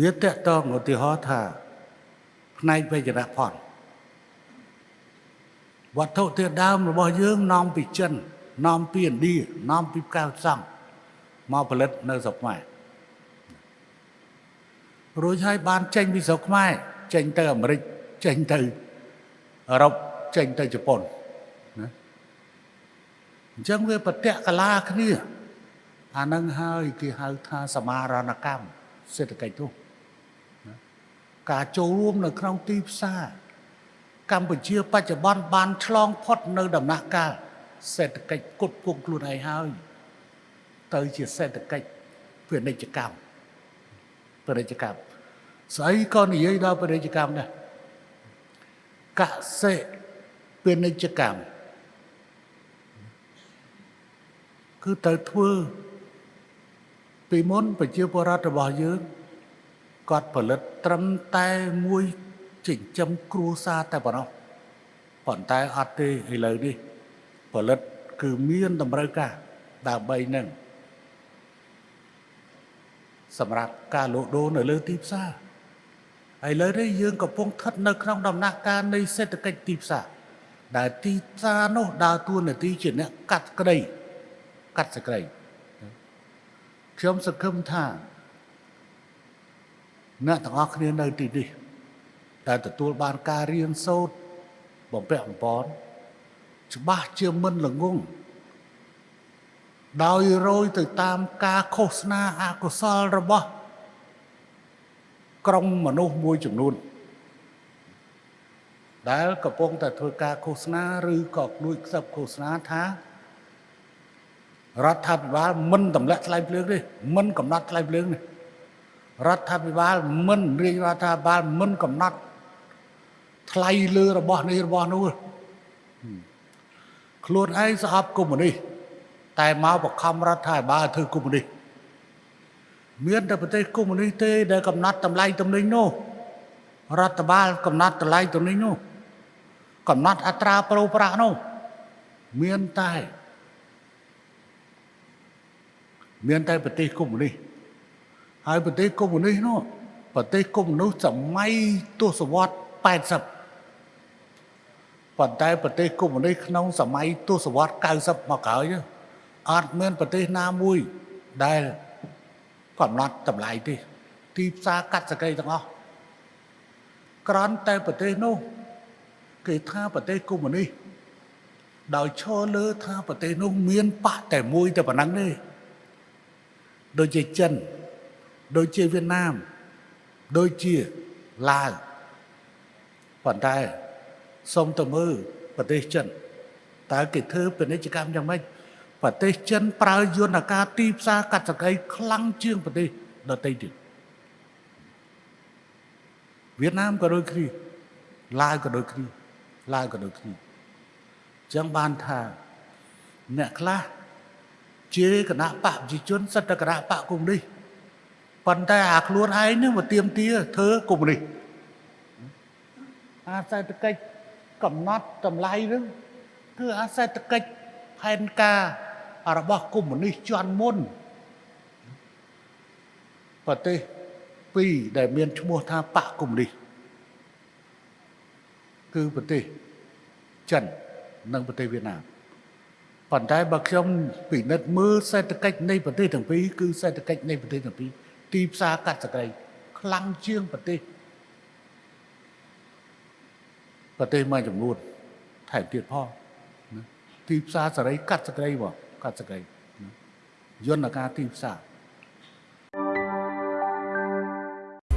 វាតកតងឧទាហរណ៍ថាផ្នែកវេជ្ជរផនវត្ថុធាតុដើមរបស់យើងនាំពីចិននាំពីឥណ្ឌានាំពីកៅសំមកផលិតនៅស្រុកខ្មែររួចហើយបានចេញពីស្រុកខ្មែរចេញទៅអាមេរិកចេញទៅអឺរ៉ុបចេញទៅជប៉ុនណាអញ្ចឹងវាប្រតិកលាគ្នាអានឹងហើយគេហៅថាសមារណកម្មសេដ្ឋកិច្ចនោះណា ការចូលរួមនៅក្នុងទីផ្សារកម្ពុជាបច្ចុប្បន្នបានឆ្លងផុតនៅដំណាក់កាលសេដ្ឋកិច្ចគុតគង់ខ្លួនឯងហើយ ទៅជាសេដ្ឋកិច្ចពាណិជ្ជកម្មពាណិជ្ជកម្មស្អីក៏និយាយដល់ពាណិជ្ជកម្មដែរកសិពាណិជ្ជកម្មគឺទៅធ្វើពីមុនប្រជាពលរដ្ឋរបស់យើង គាត់ផលិតត្រឹមតែមួយចិញ្ចឹមគ្រួសារតែប៉ុណ្ណោះប៉ុន្តែអត់ទេឥឡូវនេះផលិតគឺមានតម្រូវការដើម្បីនឹងសម្រាប់ការលក់ដូរនៅលើទីផ្សារឥឡូវនេះយើងកំពុងស្ថិតនៅក្នុងដំណាក់កាលនៃសេដ្ឋកិច្ចទីផ្សារដែលទីផ្សារនោះដើរតួនាទីជាអ្នកកាត់ក្តីកាត់សក្តីខ្ញុំសង្ឃឹមថា អ្នកទាំងអស់គ្នានៅទីនេះដែលទទួលបានការរៀនសូត្របំពាក់បំពន់ច្បាស់ជាមិនល្ងងដោយរយទៅតាមការឃោសនាអកុសលរបស់ ក្រុមមនុស្សមួយចំនួន ដែលកំពុងតែធ្វើការឃោសនាឬក៏លួចខ្សឹបឃោសនាថារដ្ឋាភិបាលមិនទម្លាក់ថ្លៃភ្លើងទេមិនកំណត់ថ្លៃភ្លើងទេ រដ្ឋាភិបាលមិនរាជរដ្ឋាភិបាលមិនកំណត់ថ្លៃលើរបស់នេះរបស់នោះខ្លួនឯងស្អប់កុម្មុយនីសតែមកបខំរដ្ឋាភិបាលធ្វើកុម្មុយនីសមានតែប្រទេសកុម្មុយនីសទេដែលកំណត់តម្លៃទំនិញនោះរដ្ឋបាលកំណត់តម្លៃទំនិញនោះកំណត់អត្រាប្រូប្រាក់នោះមានតែ មានតែប្រទេសកុម្មុយនីស ហើយប្រទេសកុម្មុយនីសនោះប្រទេសកុម្មុយនីសសម័យទសវត្ស80ប៉ុន្តែប្រទេសកុម្មុយនីសក្នុងសម័យទសវត្ស90មកក្រោយអត់មានប្រទេសណាមួយដែលកំណត់តម្លៃទេទីផ្សារកាត់សក្តិទាំងអស់ក្រន់តែប្រទេសនោះគេថាប្រទេសកុម្មុយនីសដោយឈរលើថាប្រទេសនោះមានបកតែមួយតែប៉ុណ្ណឹងទេដូចជាចិន ដូចជាវៀតណាមដូចជាឡាវប៉ុន្តែសូមទៅមើលប្រទេសចិនតើគេធ្វើពាណិជ្ជកម្មយ៉ាងម៉េចប្រទេសចិនប្រើយន្តការទីផ្សារកាត់សក្តិខ្លាំងជាងប្រទេសដទៃទៀតវៀតណាមក៏ដូចគ្នាឡាវក៏ដូចគ្នាឡាវក៏ដូចគ្នាចឹងបានថាអ្នកខ្លះជាគណៈបកប្រជាជនសិទ្ធិគណៈបកកុម្មុយនីស ប៉ុន្តែអាខ្លួនឯងនឹងមកទៀមទាធ្វើកុម្មុយនីសអាសេដ្ឋកិច្ចកំណត់តម្លៃនឹងគឺអាសេដ្ឋកិច្ចផែនការរបស់កុម្មុយនីសជាន់មុនប្រទេសពីរដែលមានឈ្មោះថាបកកុម្មុយនីសគឺប្រទេសចិននិងប្រទេសវៀតណាមប៉ុន្តែបើខ្ញុំពិនិត្យមើលសេដ្ឋកិច្ចនៃប្រទេសទាំងពីរគឺសេដ្ឋកិច្ចនៃប្រទេសទាំងពីរ ទីផ្សារកាត់សក្តិខ្លាំងជាងប្រទេសប្រទេសមួយចំនួនថែមទៀតផងណាទីផ្សារសេរីកាត់សក្តិបងកាត់សក្តិយន្តការទីផ្សារ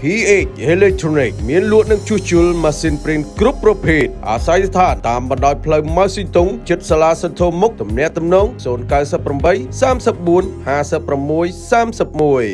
PH Electronic មានលក់និងជួសជុលម៉ាស៊ីនព្រីនគ្រប់ប្រភេទអាស្រ័យស្ថានតាមបណ្ដោយផ្លូវម៉ៅស៊ីតុងជិតសាលាសន្ធមុខទំនាក់ទំនង098 34 56 31